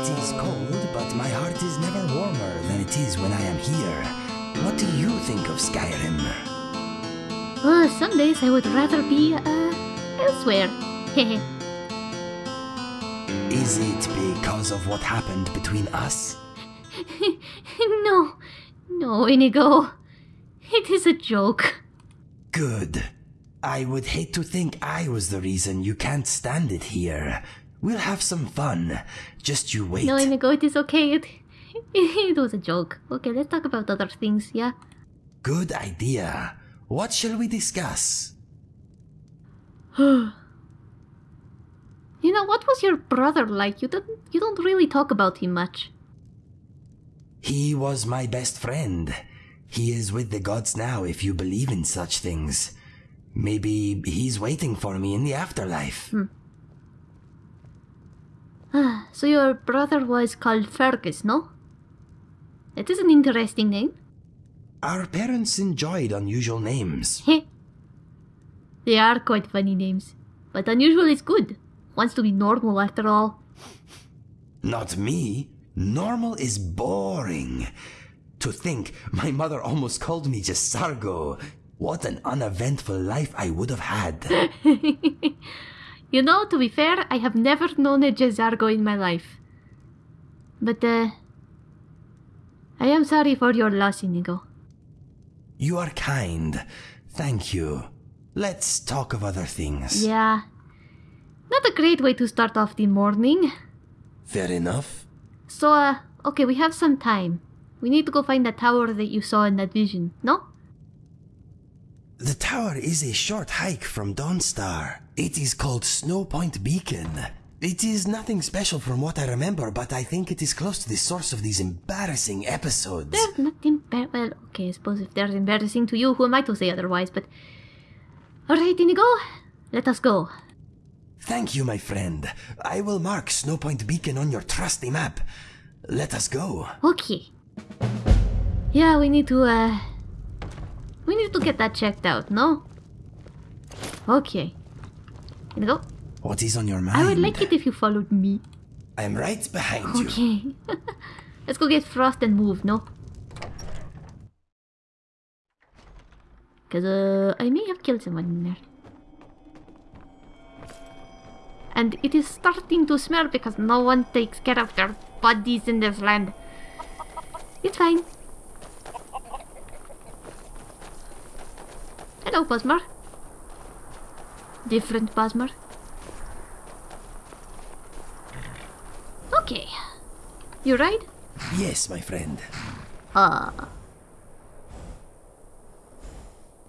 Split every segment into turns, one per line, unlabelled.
It is cold, but my heart is never warmer than it is when I am here. What do you think of Skyrim?
Uh, some days I would rather be, uh, elsewhere. Hehe.
Is it because of what happened between us?
no, no, Inigo. It is a joke.
Good. I would hate to think I was the reason you can't stand it here. We'll have some fun. Just you wait.
No, Inigo, it is okay. It, it was a joke. Okay, let's talk about other things, yeah?
Good idea. What shall we discuss?
you know, what was your brother like? You don't, you don't really talk about him much.
He was my best friend. He is with the gods now if you believe in such things. Maybe he's waiting for me in the afterlife.
Ah, Ah, so your brother was called Fergus, no? It is an interesting name.
Our parents enjoyed unusual names.
Heh. they are quite funny names. But unusual is good. Wants to be normal after all.
Not me. Normal is boring. To think my mother almost called me just Sargo. What an uneventful life I would have had.
You know, to be fair, I have never known a Jezargo in my life. But, uh... I am sorry for your loss, Inigo.
You are kind. Thank you. Let's talk of other things.
Yeah. Not a great way to start off the morning.
Fair enough.
So, uh, okay, we have some time. We need to go find the tower that you saw in that vision, no?
The tower is a short hike from Dawnstar. It is called Snowpoint Beacon. It is nothing special from what I remember, but I think it is close to the source of these embarrassing episodes.
They're not embar- Well, okay, I suppose if they're embarrassing to you, who am I to say otherwise, but... Alright, Inigo, let us go.
Thank you, my friend. I will mark Snowpoint Beacon on your trusty map. Let us go.
Okay. Yeah, we need to, uh... We need to get that checked out, no? Okay. Inigo,
What is on your mind?
I would like it if you followed me.
I am right behind you.
Okay. Let's go get Frost and move, no? Because, uh, I may have killed someone in there. And it is starting to smell because no one takes care of their bodies in this land. It's fine. Hello, Bosmer. Different Bosmer. Okay. You right?
Yes, my friend.
Ah.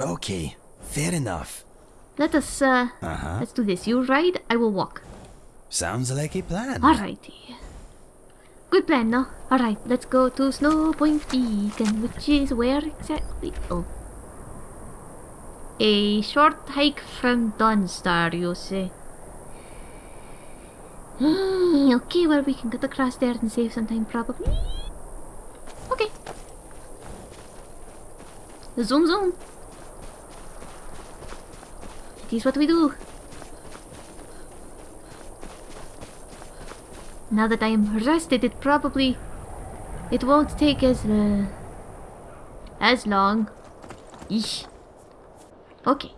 Okay, fair enough.
Let us, uh,
Uh-huh.
let's do this. You ride, I will walk.
Sounds like a plan.
Alrighty. Good plan, no? Alright, let's go to Snowpoint Beacon, which is where exactly? Oh. A short hike from Dawnstar, you say? Hmm, okay, well, we can get across there and save some time, probably. Okay. Zoom, zoom. It is what we do. Now that I am rested, it probably... It won't take as, uh... As long. Eesh. Okay.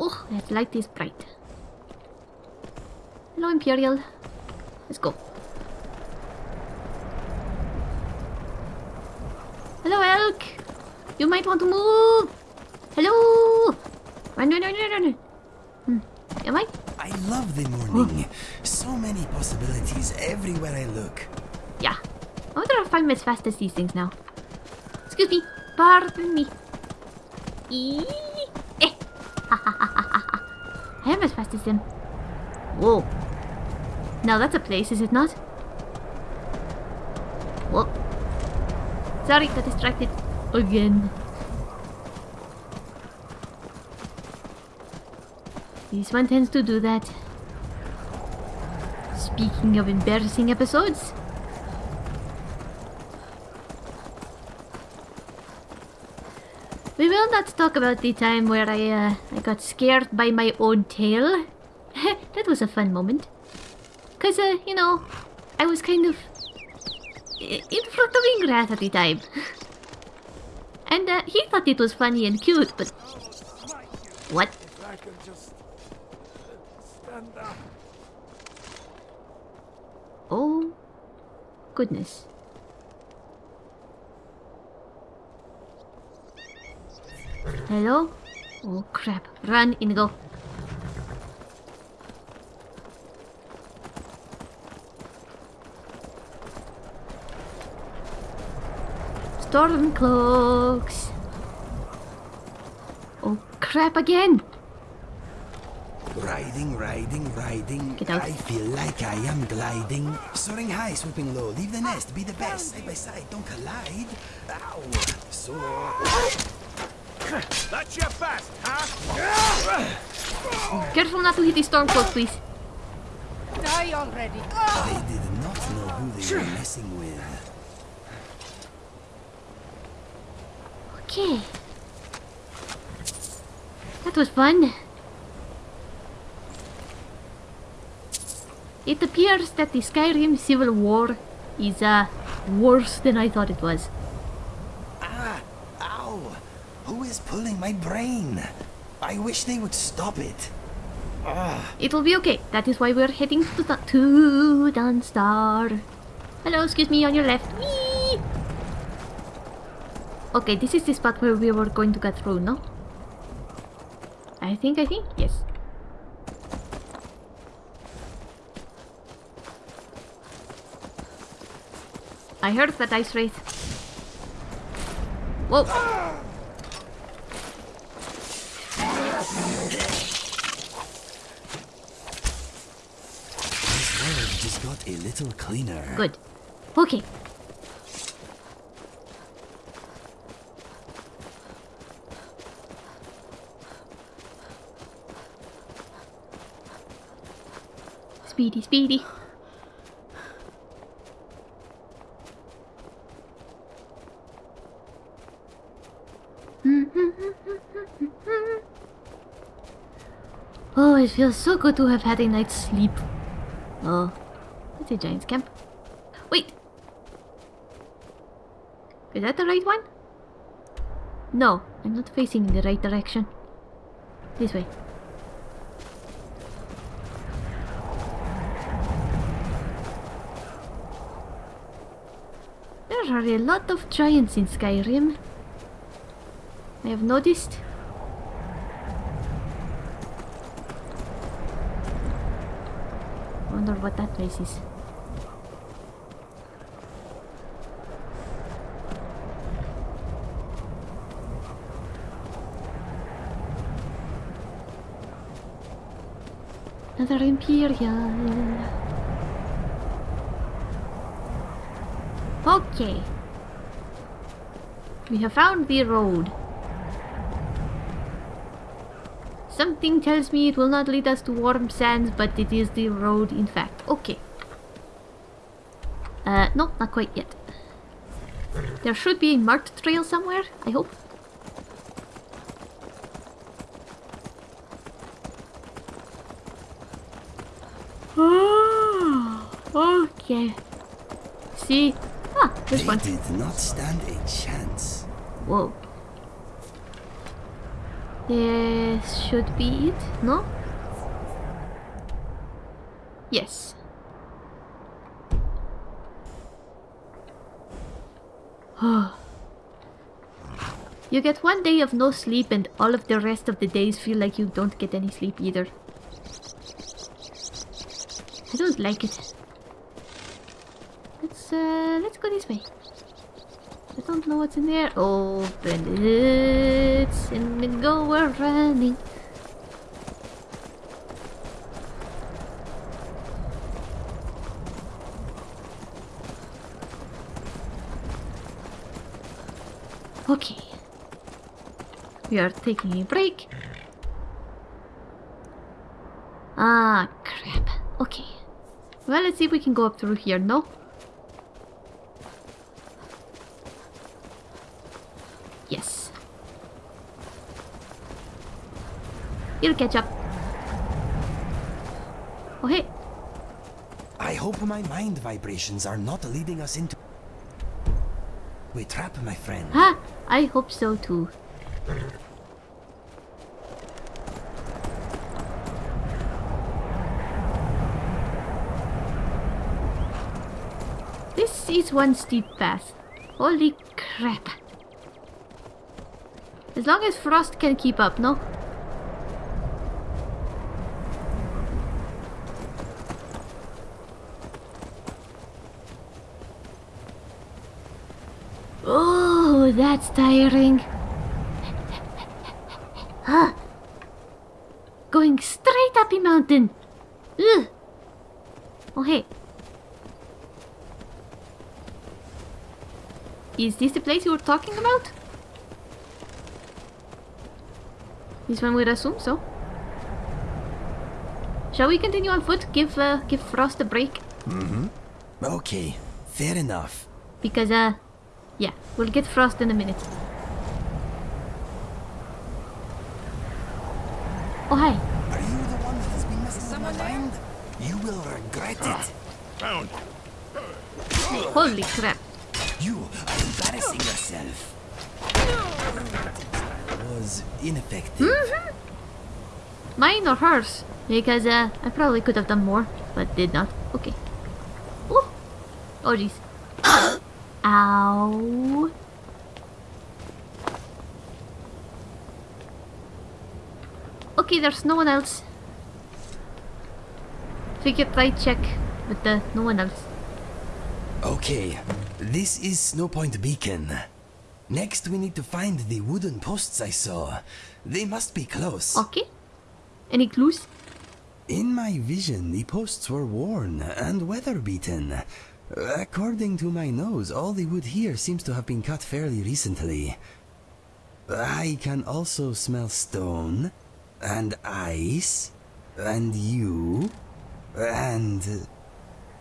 Oh, that light is bright. Hello, Imperial. Let's go. Hello, Elk. You might want to move. Hello. Run, run, run, run, run. Hmm. Am I?
I love the morning. So many possibilities everywhere I look.
Yeah. I wonder if I'm as fast as these things now. Excuse me. Pardon me. Eee. Eh. I am as fast as them. Whoa. Now that's a place, is it not? Whoa. Sorry, got distracted. Again. This one tends to do that. Speaking of embarrassing episodes, not talk about the time where I uh, I got scared by my own tail. that was a fun moment. Because, uh, you know, I was kind of in front of Ingrath at the time. and uh, he thought it was funny and cute, but. What? Oh, goodness. Hello? Oh crap. Run, Inigo. Stormcloaks. Oh crap again.
Riding, riding, riding.
Get out.
I feel like I am gliding. Soaring high, swooping low. Leave the nest, be the best. Side by side, don't collide. Ow. Soar.
That's your best, huh?
Careful not to hit the Stormcloak, please.
Die already.
They did not know who they were messing with.
Okay. That was fun. It appears that the Skyrim Civil War is uh, worse than I thought it was.
Ah, ow. Who is pulling my brain? I wish they would stop it. Ah.
It'll be okay. That is why we're heading to, the, to Dawnstar. Hello, excuse me, on your left. Whee! Okay, this is the spot where we were going to get through, no? I think, I think, yes. I heard that ice wraith. Whoa!
This world just got a little cleaner.
Good. Okay. Speedy, speedy. Oh, it feels so good to have had a night's sleep. Oh, a giant's camp. Wait! Is that the right one? No, I'm not facing in the right direction. This way. There are a lot of giants in Skyrim. I have noticed. Wonder what that place is. Another Imperial. Okay. We have found the road. Something tells me it will not lead us to warm sands, but it is the road in fact. Okay. Uh, no, not quite yet. There should be a marked trail somewhere, I hope. Ah, See? Ah, this
They
one.
did not stand a chance.
Whoa. This should be it, no? Yes. you get one day of no sleep and all of the rest of the days feel like you don't get any sleep either. I don't like it. Let's uh let's go this way. I don't know what's in there. Open it and go we're running. Okay. We are taking a break. Ah, crap. Okay. Well, let's see if we can go up through here, no? Yes. You'll catch up. Oh, hey.
I hope my mind vibrations are not leading us into a trap, my friend.
Ha! I hope so too. This is one steep path. Holy crap. As long as Frost can keep up, no? Oh, that's tiring. Huh. Going straight up the mountain. Ugh. Oh, hey. Is this the place you were talking about? This one would assume so. Shall we continue on foot? Give uh, give Frost a break? Mm-hmm.
Okay, fair enough.
Because, uh, yeah, we'll get Frost in a minute. Oh, hi.
Are you the one that has been messing with my mind? You will regret it.
Found.
Holy crap.
You are embarrassing yourself. Was ineffective.
Mine or hers? Because, uh, I probably could have done more, but did not. Okay. Ooh. Oh, jeez. Ow. Okay, there's no one else. Figure try check with the no one else.
Okay, this is Snowpoint Beacon. Next, we need to find the wooden posts I saw. They must be close.
Okay. Any clues?
In my vision, the posts were worn and weather beaten. According to my nose, all the wood here seems to have been cut fairly recently. I can also smell stone, and ice, and you, and...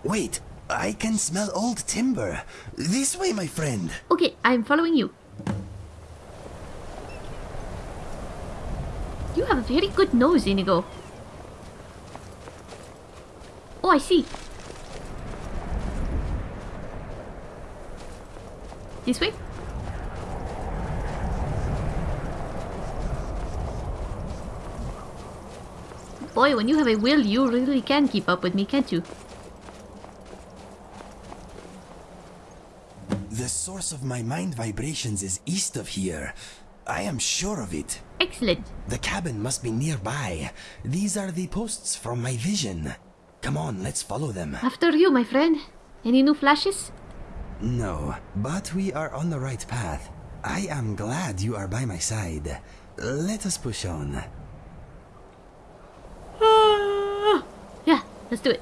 Wait, I can smell old timber. This way, my friend.
Okay, I'm following you. You have a very good nose, Inigo. Oh, I see. This way? Boy, when you have a will, you really can keep up with me, can't you?
The source of my mind vibrations is east of here. I am sure of it.
Excellent.
The cabin must be nearby. These are the posts from my vision. Come on, let's follow them.
After you, my friend. Any new flashes?
No, but we are on the right path. I am glad you are by my side. Let us push on.
Yeah, let's do it.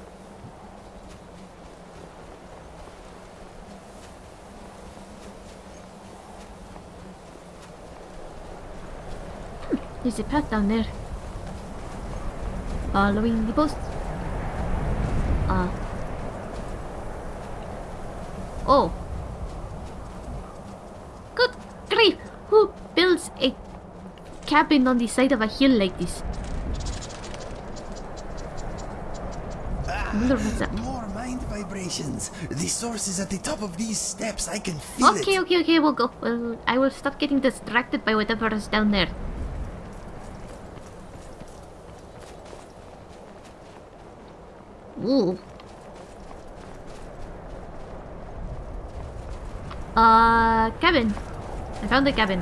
There's a path down there. Following the post. Uh. Oh. Good grief! Who builds a cabin on the side of a hill like this? that.
Ah, more mind vibrations. The source is at the top of these steps. I can feel
Okay,
it.
okay, okay, we'll go. Well, I will stop getting distracted by whatever is down there. Ooh. Uh, cabin. I found the cabin.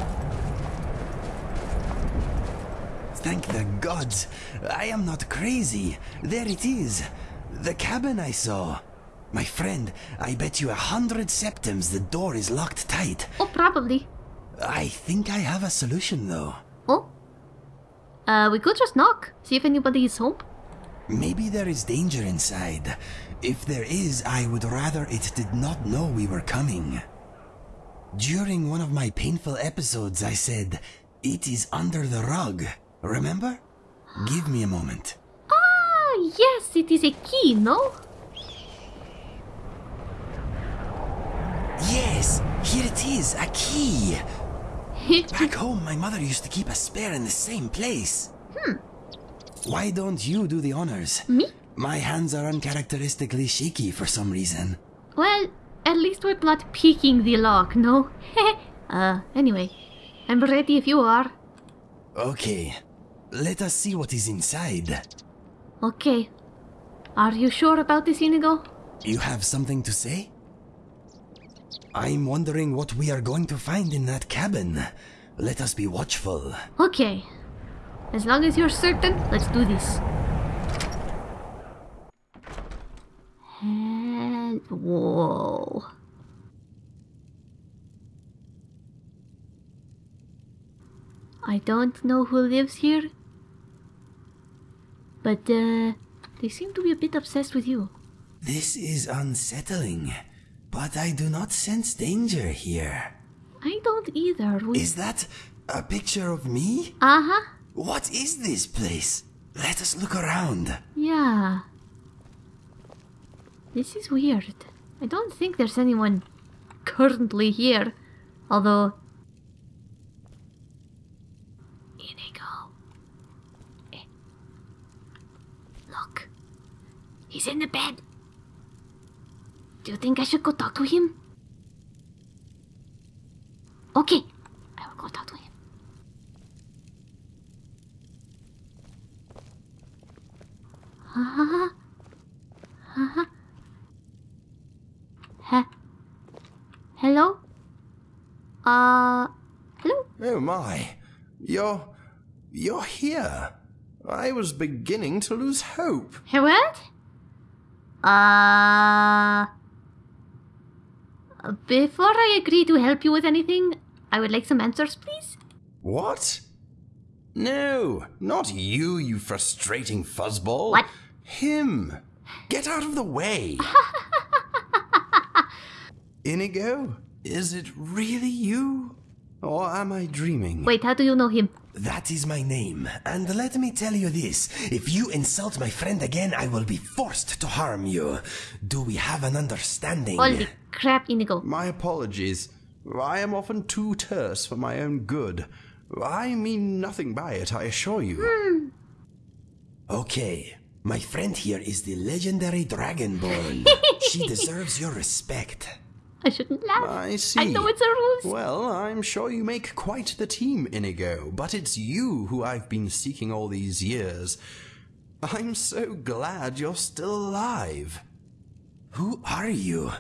Thank the gods. I am not crazy. There it is. The cabin I saw. My friend, I bet you a hundred septims the door is locked tight.
Oh, probably.
I think I have a solution though.
Oh. Uh, we could just knock. See if anybody is home.
Maybe there is danger inside. If there is, I would rather it did not know we were coming. During one of my painful episodes, I said, It is under the rug. Remember? Give me a moment.
Ah, yes, it is a key, no?
Yes, here it is, a key. Back home, my mother used to keep a spare in the same place. Hmm. Why don't you do the honors?
Me?
My hands are uncharacteristically shaky for some reason.
Well, at least we're not peeking the lock, no? uh, anyway, I'm ready if you are.
Okay, let us see what is inside.
Okay. Are you sure about this, Inigo?
You have something to say? I'm wondering what we are going to find in that cabin. Let us be watchful.
Okay. As long as you're certain, let's do this. Whoa. I don't know who lives here, but uh, they seem to be a bit obsessed with you.
This is unsettling, but I do not sense danger here.
I don't either. We...
Is that a picture of me?
Uh huh.
What is this place? Let us look around.
Yeah. This is weird. I don't think there's anyone currently here. Although. Inigo. Eh. Look. He's in the bed. Do you think I should go talk to him? Okay. I will go talk to him. Huh? Huh? Huh? Hello? Uh, hello?
Oh my. You're. you're here. I was beginning to lose hope.
Hey, what? Uh. Before I agree to help you with anything, I would like some answers, please.
What? No, not you, you frustrating fuzzball.
What?
Him. Get out of the way. Inigo, is it really you? Or am I dreaming?
Wait, how do you know him?
That is my name, and let me tell you this. If you insult my friend again, I will be forced to harm you. Do we have an understanding?
Holy crap, Inigo.
My apologies. I am often too terse for my own good. I mean nothing by it, I assure you. Hmm.
Okay, my friend here is the legendary Dragonborn. she deserves your respect.
I shouldn't laugh.
I see.
I know it's a ruse.
Well, I'm sure you make quite the team, Inigo, but it's you who I've been seeking all these years. I'm so glad you're still alive.
Who are you?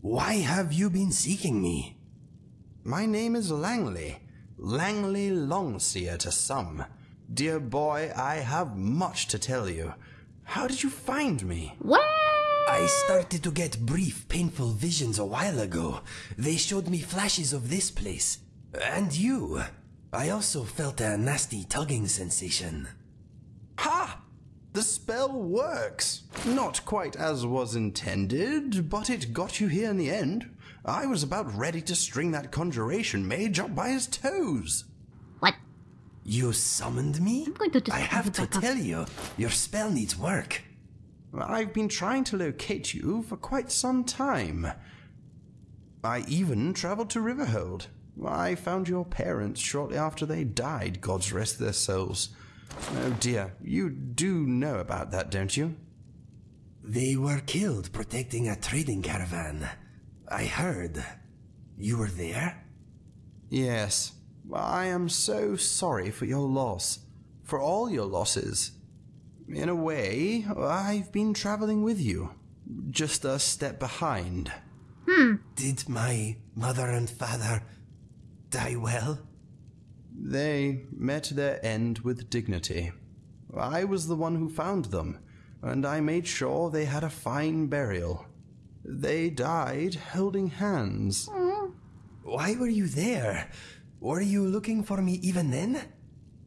Why have you been seeking me?
My name is Langley. Langley Longseer to some. Dear boy, I have much to tell you. How did you find me?
What?
I started to get brief, painful visions a while ago. They showed me flashes of this place. And you. I also felt a nasty tugging sensation.
Ha! The spell works. Not quite as was intended, but it got you here in the end. I was about ready to string that conjuration mage up by his toes.
What?
You summoned me?
I'm going to just
I have to tell you, your spell needs work.
I've been trying to locate you for quite some time. I even traveled to Riverhold. I found your parents shortly after they died, gods rest their souls. Oh dear, you do know about that, don't you?
They were killed protecting a trading caravan. I heard. You were there?
Yes. I am so sorry for your loss. For all your losses. In a way, I've been traveling with you. Just a step behind. Hmm.
Did my mother and father die well?
They met their end with dignity. I was the one who found them, and I made sure they had a fine burial. They died holding hands. Hmm.
Why were you there? Were you looking for me even then?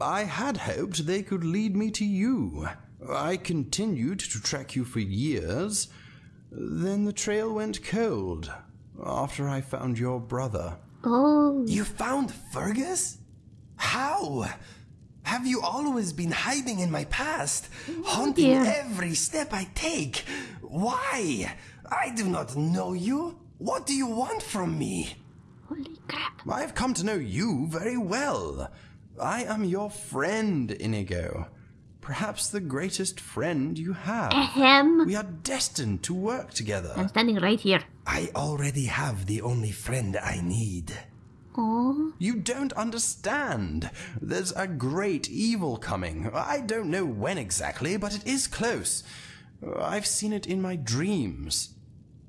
I had hoped they could lead me to you. I continued to track you for years. Then the trail went cold after I found your brother.
Oh.
You found Fergus? How? Have you always been hiding in my past, oh, haunting
dear.
every step I take? Why? I do not know you. What do you want from me?
Holy crap.
I have come to know you very well. I am your friend, Inigo. Perhaps the greatest friend you have.
Ahem.
We are destined to work together.
I'm standing right here.
I already have the only friend I need.
Oh,
You don't understand. There's a great evil coming. I don't know when exactly, but it is close. I've seen it in my dreams.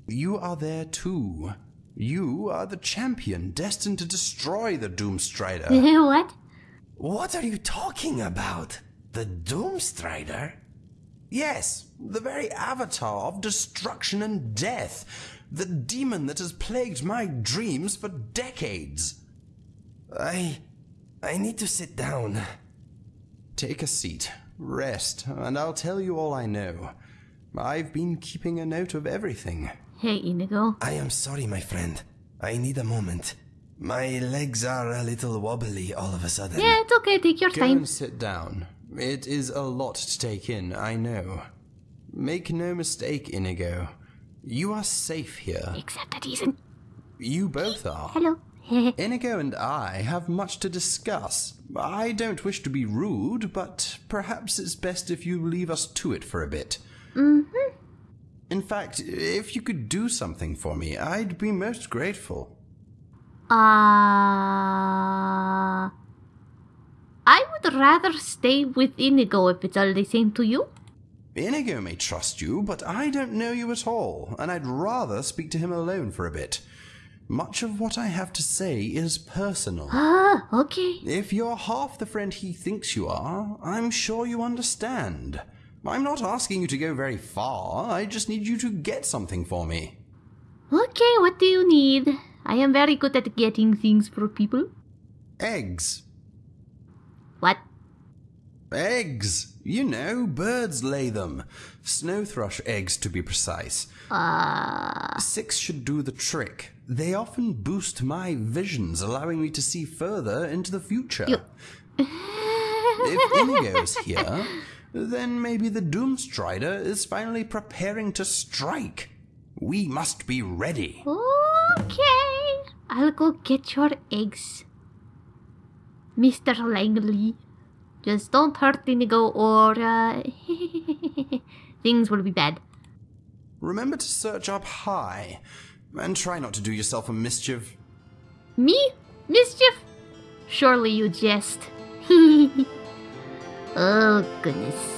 You are there too. You are the champion destined to destroy the Doomstrider.
what?
What are you talking about? The Doomstrider?
yes, the very avatar of destruction and death. The demon that has plagued my dreams for decades.
I. I need to sit down.
Take a seat, rest, and I'll tell you all I know. I've been keeping a note of everything.
Hey, Inigo.
I am sorry, my friend. I need a moment. My legs are a little wobbly all of a sudden.
Yeah, it's okay. Take your
Go
time.
and sit down. It is a lot to take in, I know. Make no mistake, Inigo. You are safe here.
Except that he's in.
You both are.
Hello.
Inigo and I have much to discuss. I don't wish to be rude, but perhaps it's best if you leave us to it for a bit.
mm-hmm.
In fact, if you could do something for me, I'd be most grateful.
Uh, I would rather stay with Inigo if it's all the same to you.
Inigo may trust you, but I don't know you at all, and I'd rather speak to him alone for a bit. Much of what I have to say is personal.
Ah, okay.
If you're half the friend he thinks you are, I'm sure you understand. I'm not asking you to go very far, I just need you to get something for me.
Okay, what do you need? I am very good at getting things for people.
Eggs.
What?
Eggs! You know, birds lay them. Snow thrush eggs, to be precise.
Uh,
Six should do the trick. They often boost my visions, allowing me to see further into the future.
You-
if Inigo's here, then maybe the Doomstrider is finally preparing to strike. We must be ready.
okay. I'll go get your eggs. Mr. Langley. Just don't hurt Inigo or uh, things will be bad.
Remember to search up high, and try not to do yourself a mischief.
Me? Mischief? Surely you jest. oh, goodness.